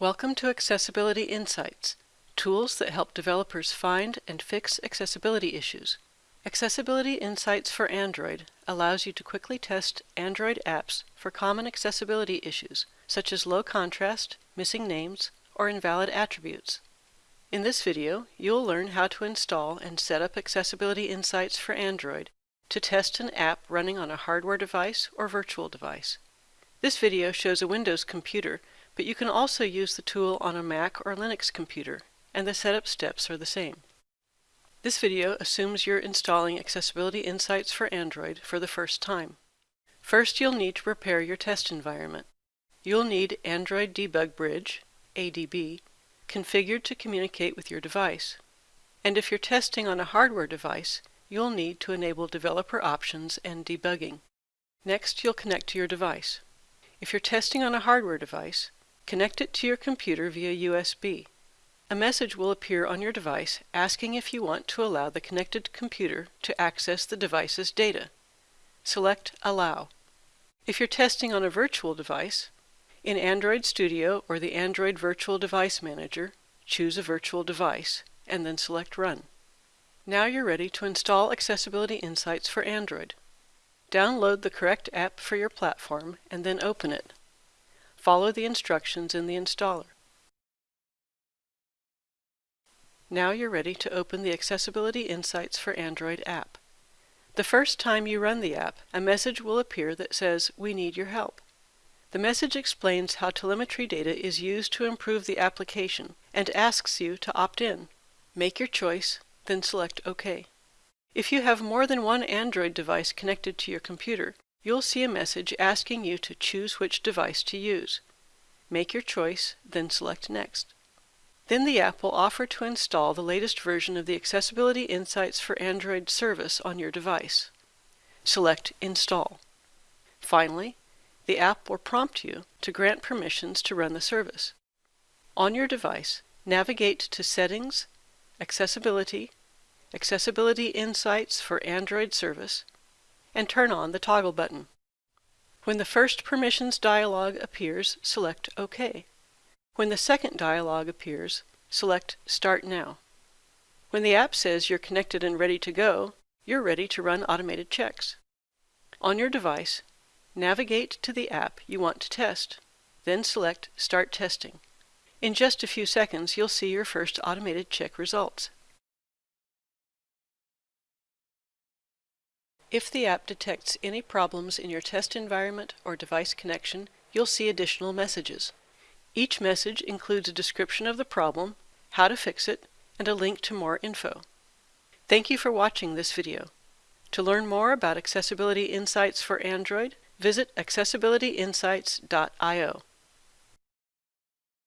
Welcome to Accessibility Insights, tools that help developers find and fix accessibility issues. Accessibility Insights for Android allows you to quickly test Android apps for common accessibility issues, such as low contrast, missing names, or invalid attributes. In this video, you'll learn how to install and set up Accessibility Insights for Android to test an app running on a hardware device or virtual device. This video shows a Windows computer but you can also use the tool on a Mac or Linux computer, and the setup steps are the same. This video assumes you're installing Accessibility Insights for Android for the first time. First, you'll need to prepare your test environment. You'll need Android Debug Bridge, ADB, configured to communicate with your device. And if you're testing on a hardware device, you'll need to enable developer options and debugging. Next, you'll connect to your device. If you're testing on a hardware device, Connect it to your computer via USB. A message will appear on your device asking if you want to allow the connected computer to access the device's data. Select Allow. If you're testing on a virtual device, in Android Studio or the Android Virtual Device Manager, choose a virtual device, and then select Run. Now you're ready to install Accessibility Insights for Android. Download the correct app for your platform and then open it. Follow the instructions in the installer. Now you're ready to open the Accessibility Insights for Android app. The first time you run the app, a message will appear that says, We need your help. The message explains how telemetry data is used to improve the application and asks you to opt in. Make your choice, then select OK. If you have more than one Android device connected to your computer, you'll see a message asking you to choose which device to use. Make your choice, then select Next. Then the app will offer to install the latest version of the Accessibility Insights for Android service on your device. Select Install. Finally, the app will prompt you to grant permissions to run the service. On your device, navigate to Settings, Accessibility, Accessibility Insights for Android Service, and turn on the toggle button. When the first permissions dialog appears, select OK. When the second dialog appears, select Start Now. When the app says you're connected and ready to go, you're ready to run automated checks. On your device, navigate to the app you want to test, then select Start Testing. In just a few seconds, you'll see your first automated check results. If the app detects any problems in your test environment or device connection, you'll see additional messages. Each message includes a description of the problem, how to fix it, and a link to more info. Thank you for watching this video. To learn more about Accessibility Insights for Android, visit accessibilityinsights.io.